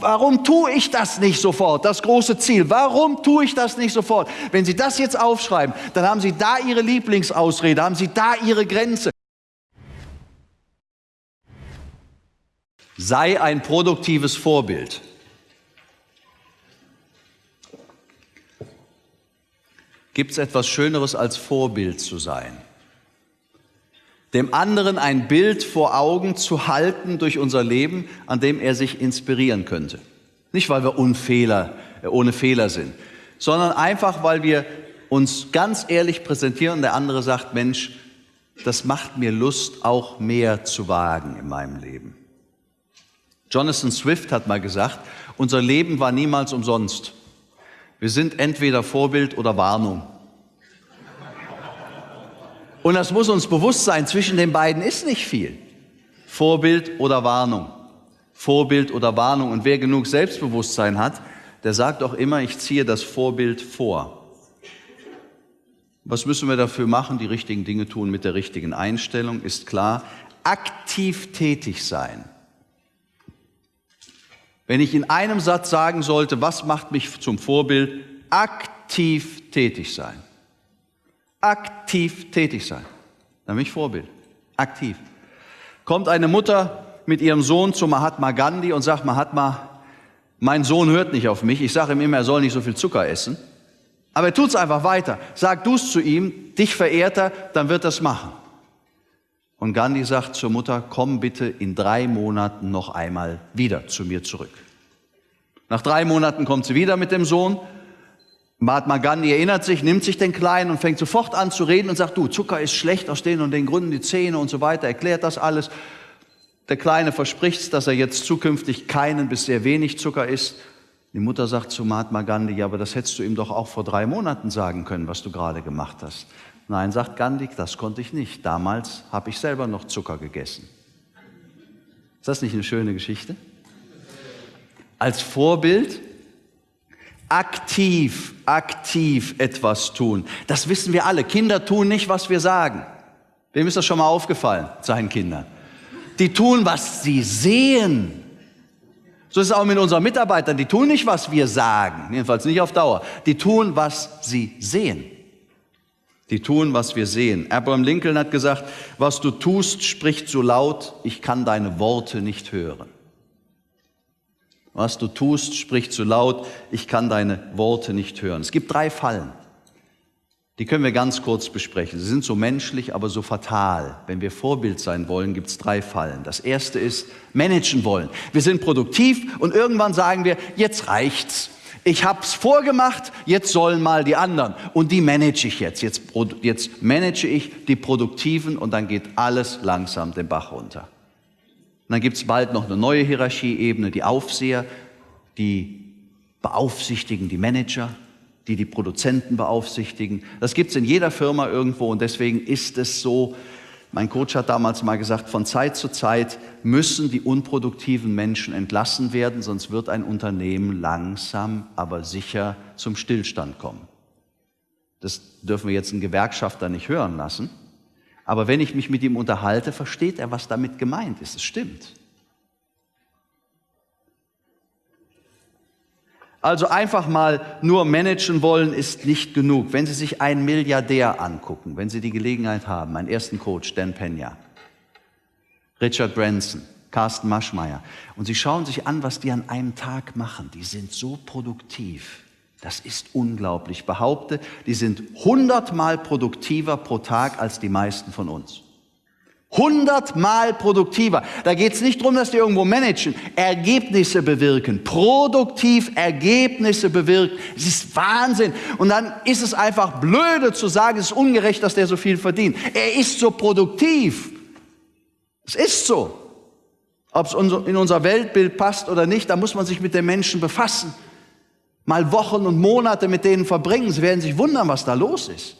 Warum tue ich das nicht sofort? Das große Ziel. Warum tue ich das nicht sofort? Wenn Sie das jetzt aufschreiben, dann haben Sie da Ihre Lieblingsausrede, haben Sie da Ihre Grenze. Sei ein produktives Vorbild. Gibt es etwas Schöneres als Vorbild zu sein? Dem anderen ein Bild vor Augen zu halten durch unser Leben, an dem er sich inspirieren könnte. Nicht, weil wir Unfehler, äh, ohne Fehler sind, sondern einfach, weil wir uns ganz ehrlich präsentieren und der andere sagt, Mensch, das macht mir Lust, auch mehr zu wagen in meinem Leben. Jonathan Swift hat mal gesagt, unser Leben war niemals umsonst. Wir sind entweder Vorbild oder Warnung. Und das muss uns bewusst sein, zwischen den beiden ist nicht viel. Vorbild oder Warnung. Vorbild oder Warnung. Und wer genug Selbstbewusstsein hat, der sagt auch immer, ich ziehe das Vorbild vor. Was müssen wir dafür machen? Die richtigen Dinge tun mit der richtigen Einstellung, ist klar. Aktiv tätig sein. Wenn ich in einem Satz sagen sollte, was macht mich zum Vorbild? Aktiv tätig sein. Aktiv tätig sein. Dann bin ich Vorbild. Aktiv. Kommt eine Mutter mit ihrem Sohn zu Mahatma Gandhi und sagt, Mahatma, mein Sohn hört nicht auf mich. Ich sage ihm immer, er soll nicht so viel Zucker essen. Aber er tut es einfach weiter. Sag du es zu ihm, dich verehrt er, dann wird er es machen. Und Gandhi sagt zur Mutter, komm bitte in drei Monaten noch einmal wieder zu mir zurück. Nach drei Monaten kommt sie wieder mit dem Sohn. Mahatma Gandhi erinnert sich, nimmt sich den Kleinen und fängt sofort an zu reden und sagt, du, Zucker ist schlecht aus den und den Gründen, die Zähne und so weiter, erklärt das alles. Der Kleine verspricht, dass er jetzt zukünftig keinen bis sehr wenig Zucker isst. Die Mutter sagt zu Mahatma Gandhi, ja, aber das hättest du ihm doch auch vor drei Monaten sagen können, was du gerade gemacht hast. Nein, sagt Gandhi, das konnte ich nicht. Damals habe ich selber noch Zucker gegessen. Ist das nicht eine schöne Geschichte? Als Vorbild aktiv, aktiv etwas tun. Das wissen wir alle. Kinder tun nicht, was wir sagen. Wem ist das schon mal aufgefallen, seinen Kindern? Die tun, was sie sehen. So ist es auch mit unseren Mitarbeitern. Die tun nicht, was wir sagen. Jedenfalls nicht auf Dauer. Die tun, was sie sehen. Die tun, was wir sehen. Abraham Lincoln hat gesagt, was du tust, spricht so laut, ich kann deine Worte nicht hören. Was du tust, spricht so laut, ich kann deine Worte nicht hören. Es gibt drei Fallen. Die können wir ganz kurz besprechen. Sie sind so menschlich, aber so fatal. Wenn wir Vorbild sein wollen, gibt es drei Fallen. Das erste ist managen wollen. Wir sind produktiv und irgendwann sagen wir, jetzt reicht's. Ich habe es vorgemacht, jetzt sollen mal die anderen. Und die manage ich jetzt. jetzt. Jetzt manage ich die Produktiven und dann geht alles langsam den Bach runter. Und dann gibt es bald noch eine neue Hierarchieebene, die Aufseher, die beaufsichtigen die Manager, die die Produzenten beaufsichtigen. Das gibt es in jeder Firma irgendwo und deswegen ist es so, mein Coach hat damals mal gesagt, von Zeit zu Zeit müssen die unproduktiven Menschen entlassen werden, sonst wird ein Unternehmen langsam, aber sicher zum Stillstand kommen. Das dürfen wir jetzt einen Gewerkschafter nicht hören lassen. Aber wenn ich mich mit ihm unterhalte, versteht er, was damit gemeint ist. Es stimmt. Also einfach mal nur managen wollen ist nicht genug. Wenn Sie sich einen Milliardär angucken, wenn Sie die Gelegenheit haben, meinen ersten Coach, Dan Pena, Richard Branson, Carsten Maschmeyer, und Sie schauen sich an, was die an einem Tag machen, die sind so produktiv. Das ist unglaublich. Ich behaupte, die sind hundertmal produktiver pro Tag als die meisten von uns. Hundertmal produktiver. Da geht es nicht darum, dass die irgendwo managen, Ergebnisse bewirken, produktiv Ergebnisse bewirken. Es ist Wahnsinn. Und dann ist es einfach blöde zu sagen, es ist ungerecht, dass der so viel verdient. Er ist so produktiv. Es ist so. Ob es in unser Weltbild passt oder nicht, da muss man sich mit den Menschen befassen. Mal Wochen und Monate mit denen verbringen. Sie werden sich wundern, was da los ist.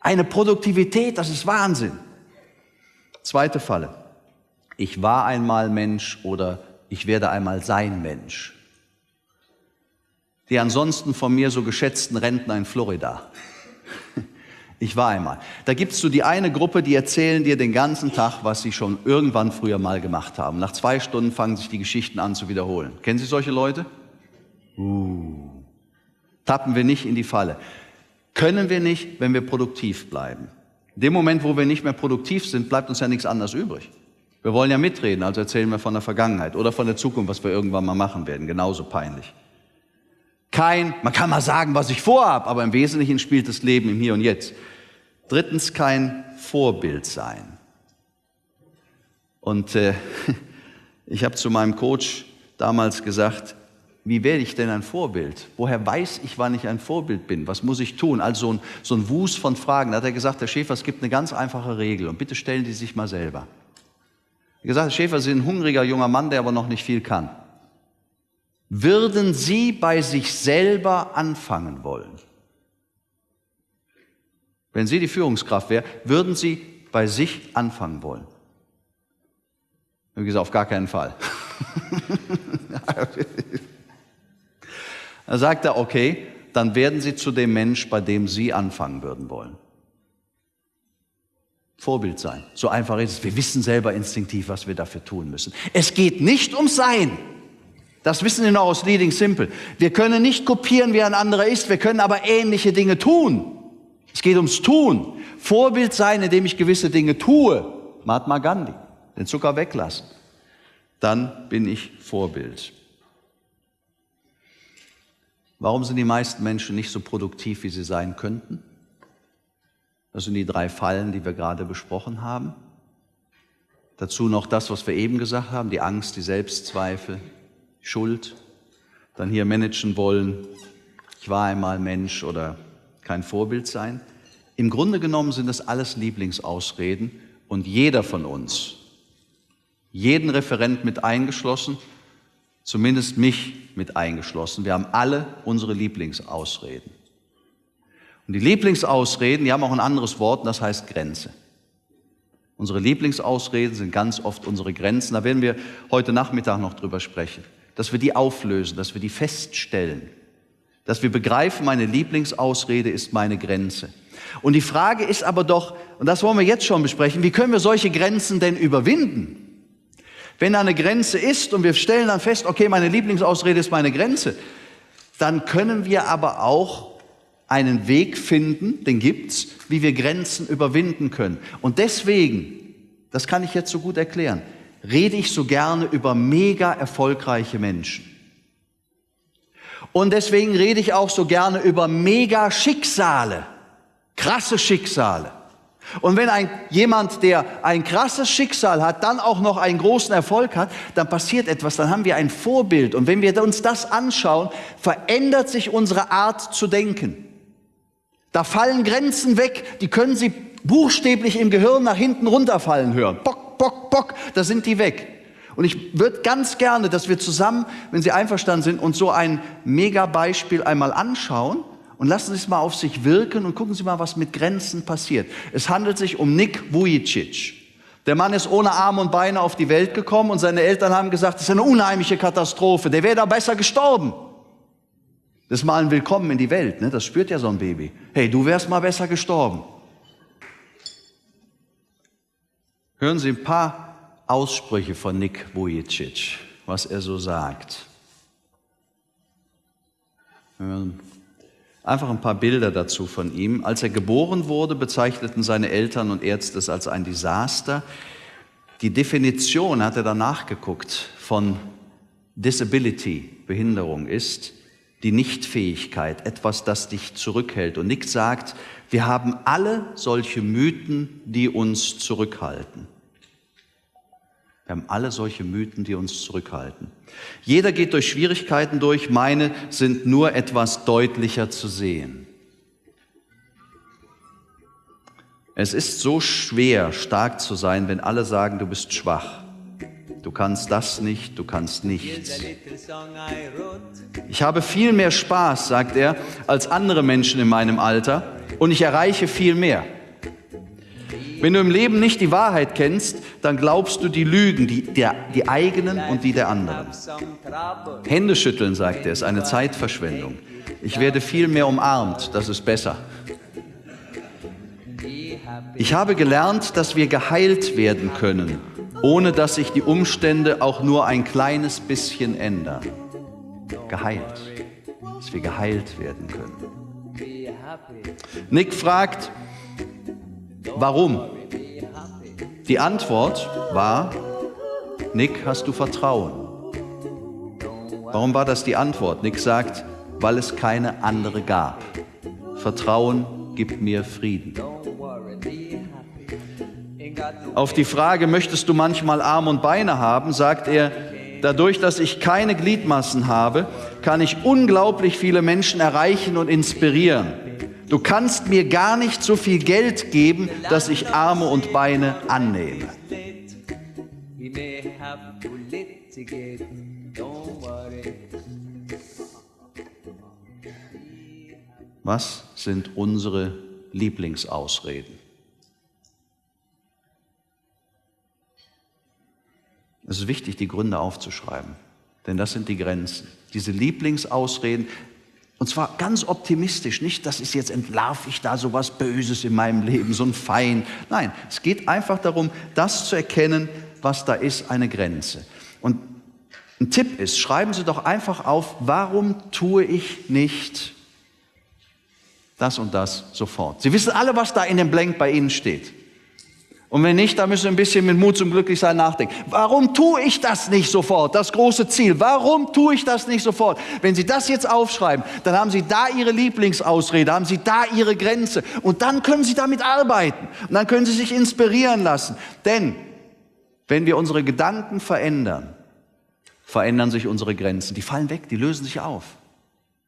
Eine Produktivität, das ist Wahnsinn. Zweite Falle. Ich war einmal Mensch oder ich werde einmal sein Mensch. Die ansonsten von mir so geschätzten Rentner in Florida. Ich war einmal. Da gibt es so die eine Gruppe, die erzählen dir den ganzen Tag, was sie schon irgendwann früher mal gemacht haben. Nach zwei Stunden fangen sich die Geschichten an zu wiederholen. Kennen Sie solche Leute? Uh. Tappen wir nicht in die Falle. Können wir nicht, wenn wir produktiv bleiben. In dem Moment, wo wir nicht mehr produktiv sind, bleibt uns ja nichts anderes übrig. Wir wollen ja mitreden, also erzählen wir von der Vergangenheit oder von der Zukunft, was wir irgendwann mal machen werden. Genauso peinlich. Kein, man kann mal sagen, was ich vorhab, aber im Wesentlichen spielt das Leben im Hier und Jetzt. Drittens, kein Vorbild sein. Und äh, ich habe zu meinem Coach damals gesagt, wie werde ich denn ein Vorbild? Woher weiß ich, wann ich ein Vorbild bin? Was muss ich tun? Also so ein, so ein Wust von Fragen. Da hat er gesagt, Herr Schäfer, es gibt eine ganz einfache Regel und bitte stellen Sie sich mal selber. Er hat gesagt, Herr Schäfer, Sie sind ein hungriger junger Mann, der aber noch nicht viel kann. Würden Sie bei sich selber anfangen wollen? Wenn Sie die Führungskraft wären, würden Sie bei sich anfangen wollen? Ich habe gesagt, auf gar keinen Fall. Da sagt er, okay, dann werden Sie zu dem Mensch, bei dem Sie anfangen würden wollen. Vorbild sein. So einfach ist es. Wir wissen selber instinktiv, was wir dafür tun müssen. Es geht nicht um Sein. Das wissen wir noch aus Leading Simple. Wir können nicht kopieren, wie ein anderer ist, wir können aber ähnliche Dinge tun. Es geht ums Tun. Vorbild sein, indem ich gewisse Dinge tue. Mahatma Gandhi, den Zucker weglassen. Dann bin ich Vorbild. Warum sind die meisten Menschen nicht so produktiv, wie sie sein könnten? Das sind die drei Fallen, die wir gerade besprochen haben. Dazu noch das, was wir eben gesagt haben, die Angst, die Selbstzweifel, Schuld. Dann hier managen wollen, ich war einmal Mensch oder kein Vorbild sein. Im Grunde genommen sind das alles Lieblingsausreden und jeder von uns, jeden Referent mit eingeschlossen, zumindest mich mit eingeschlossen. Wir haben alle unsere Lieblingsausreden. Und die Lieblingsausreden, die haben auch ein anderes Wort, und das heißt Grenze. Unsere Lieblingsausreden sind ganz oft unsere Grenzen. Da werden wir heute Nachmittag noch drüber sprechen. Dass wir die auflösen, dass wir die feststellen. Dass wir begreifen, meine Lieblingsausrede ist meine Grenze. Und die Frage ist aber doch, und das wollen wir jetzt schon besprechen, wie können wir solche Grenzen denn überwinden? Wenn da eine Grenze ist und wir stellen dann fest, okay, meine Lieblingsausrede ist meine Grenze, dann können wir aber auch einen Weg finden, den gibt's, wie wir Grenzen überwinden können. Und deswegen, das kann ich jetzt so gut erklären, rede ich so gerne über mega erfolgreiche Menschen. Und deswegen rede ich auch so gerne über mega Schicksale, krasse Schicksale. Und wenn ein, jemand, der ein krasses Schicksal hat, dann auch noch einen großen Erfolg hat, dann passiert etwas, dann haben wir ein Vorbild. Und wenn wir uns das anschauen, verändert sich unsere Art zu denken. Da fallen Grenzen weg, die können Sie buchstäblich im Gehirn nach hinten runterfallen hören. Bock, bock, bock, da sind die weg. Und ich würde ganz gerne, dass wir zusammen, wenn Sie einverstanden sind, uns so ein Mega-Beispiel einmal anschauen und lassen Sie es mal auf sich wirken und gucken Sie mal, was mit Grenzen passiert. Es handelt sich um Nick Vujicic. Der Mann ist ohne Arme und Beine auf die Welt gekommen und seine Eltern haben gesagt, das ist eine unheimliche Katastrophe, der wäre da besser gestorben. Das ist mal ein Willkommen in die Welt, ne? das spürt ja so ein Baby. Hey, du wärst mal besser gestorben. Hören Sie ein paar Aussprüche von Nick Vujicic, was er so sagt. Hören Einfach ein paar Bilder dazu von ihm. Als er geboren wurde, bezeichneten seine Eltern und Ärzte es als ein Desaster. Die Definition, hat er danach geguckt, von Disability, Behinderung ist die Nichtfähigkeit, etwas, das dich zurückhält. Und Nick sagt, wir haben alle solche Mythen, die uns zurückhalten. Wir haben alle solche Mythen, die uns zurückhalten. Jeder geht durch Schwierigkeiten durch, meine sind nur etwas deutlicher zu sehen. Es ist so schwer, stark zu sein, wenn alle sagen, du bist schwach. Du kannst das nicht, du kannst nichts. Ich habe viel mehr Spaß, sagt er, als andere Menschen in meinem Alter und ich erreiche viel mehr. Wenn du im Leben nicht die Wahrheit kennst, dann glaubst du die Lügen, die, der, die eigenen und die der anderen. Hände schütteln, sagt er, ist eine Zeitverschwendung. Ich werde viel mehr umarmt, das ist besser. Ich habe gelernt, dass wir geheilt werden können, ohne dass sich die Umstände auch nur ein kleines bisschen ändern. Geheilt, dass wir geheilt werden können. Nick fragt, warum? Die Antwort war, Nick, hast du Vertrauen? Warum war das die Antwort? Nick sagt, weil es keine andere gab. Vertrauen gibt mir Frieden. Auf die Frage, möchtest du manchmal Arm und Beine haben, sagt er, dadurch, dass ich keine Gliedmassen habe, kann ich unglaublich viele Menschen erreichen und inspirieren. Du kannst mir gar nicht so viel Geld geben, dass ich Arme und Beine annehme. Was sind unsere Lieblingsausreden? Es ist wichtig, die Gründe aufzuschreiben, denn das sind die Grenzen. Diese Lieblingsausreden, und zwar ganz optimistisch, nicht, das ist jetzt entlarv ich da so was Böses in meinem Leben, so ein Feind. Nein, es geht einfach darum, das zu erkennen, was da ist, eine Grenze. Und ein Tipp ist, schreiben Sie doch einfach auf, warum tue ich nicht das und das sofort. Sie wissen alle, was da in dem Blank bei Ihnen steht. Und wenn nicht, dann müssen Sie ein bisschen mit Mut zum Glücklichsein nachdenken. Warum tue ich das nicht sofort? Das große Ziel. Warum tue ich das nicht sofort? Wenn Sie das jetzt aufschreiben, dann haben Sie da Ihre Lieblingsausrede, haben Sie da Ihre Grenze. Und dann können Sie damit arbeiten. Und dann können Sie sich inspirieren lassen. Denn wenn wir unsere Gedanken verändern, verändern sich unsere Grenzen. Die fallen weg, die lösen sich auf.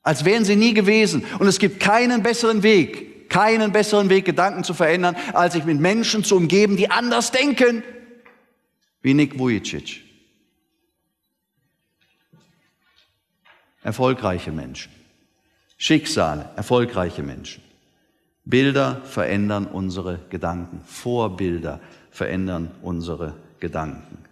Als wären sie nie gewesen. Und es gibt keinen besseren Weg, keinen besseren Weg, Gedanken zu verändern, als sich mit Menschen zu umgeben, die anders denken, wie Nick Vujicic. Erfolgreiche Menschen. Schicksale, erfolgreiche Menschen. Bilder verändern unsere Gedanken. Vorbilder verändern unsere Gedanken.